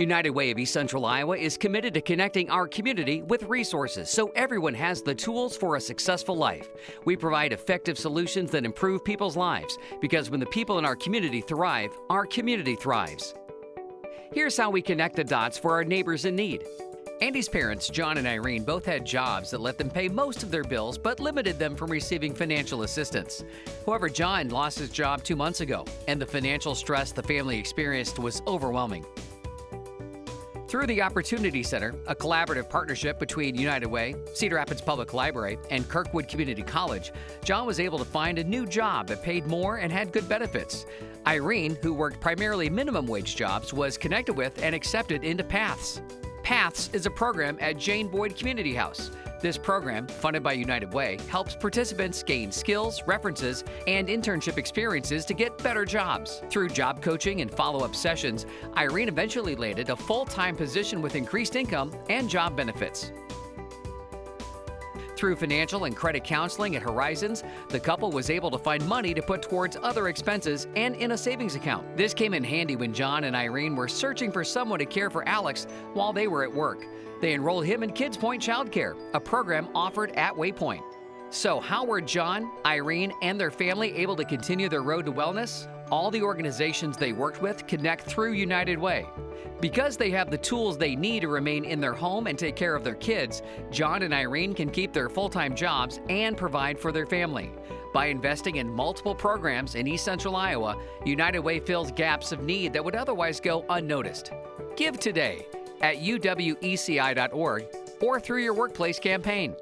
United Way of East Central Iowa is committed to connecting our community with resources so everyone has the tools for a successful life. We provide effective solutions that improve people's lives because when the people in our community thrive, our community thrives. Here's how we connect the dots for our neighbors in need. Andy's parents, John and Irene, both had jobs that let them pay most of their bills but limited them from receiving financial assistance. However, John lost his job two months ago, and the financial stress the family experienced was overwhelming. Through the Opportunity Center, a collaborative partnership between United Way, Cedar Rapids Public Library, and Kirkwood Community College, John was able to find a new job that paid more and had good benefits. Irene, who worked primarily minimum wage jobs, was connected with and accepted into Paths. Paths is a program at Jane Boyd Community House. This program, funded by United Way, helps participants gain skills, references, and internship experiences to get better jobs. Through job coaching and follow up sessions, Irene eventually landed a full time position with increased income and job benefits. Through financial and credit counseling at Horizons, the couple was able to find money to put towards other expenses and in a savings account. This came in handy when John and Irene were searching for someone to care for Alex while they were at work. They enrolled him in Kids Point Childcare, a program offered at Waypoint. So, how were John, Irene, and their family able to continue their road to wellness? All the organizations they worked with connect through United Way. Because they have the tools they need to remain in their home and take care of their kids, John and Irene can keep their full time jobs and provide for their family. By investing in multiple programs in East Central Iowa, United Way fills gaps of need that would otherwise go unnoticed. Give today at uweci.org or through your workplace campaign.